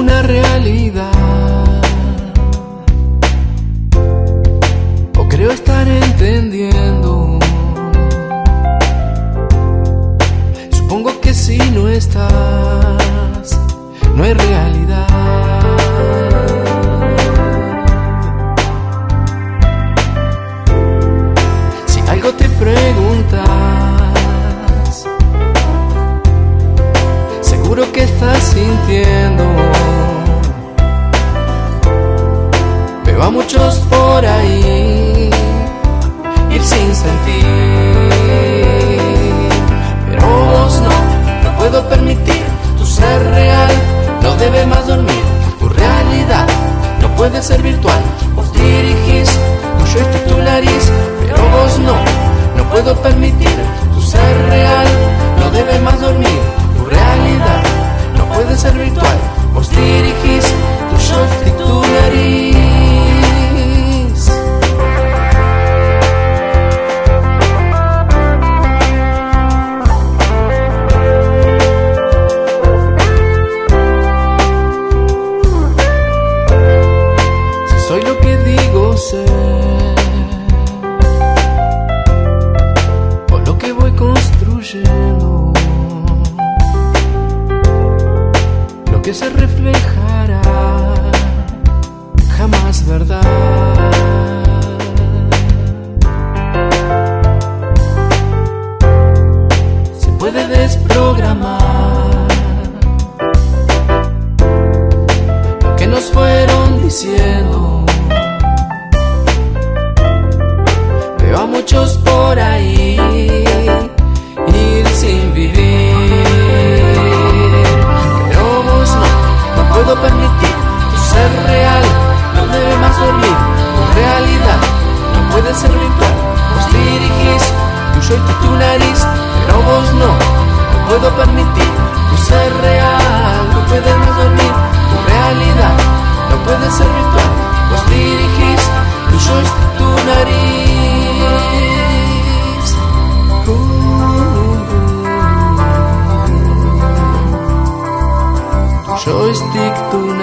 una realidad. O creo estar entendiendo. Supongo que si no estás, no hay realidad. Que estás sintiendo. Veo a muchos por ahí ir sin sentir, pero vos no, no puedo permitir tu ser real, no debe más dormir, tu realidad no puede ser virtual, por lo que voy construyendo, lo que se reflejará jamás verdad. Se puede desprogramar lo que nos fueron diciendo. muchos por ahí ir sin vivir. Pero vos no, no puedo permitir tu ser real, no debe más dormir. Tu realidad no puede ser virtual, vos dirigís, yo soy tu nariz. Pero vos no, no puedo permitir tu ser joystick tu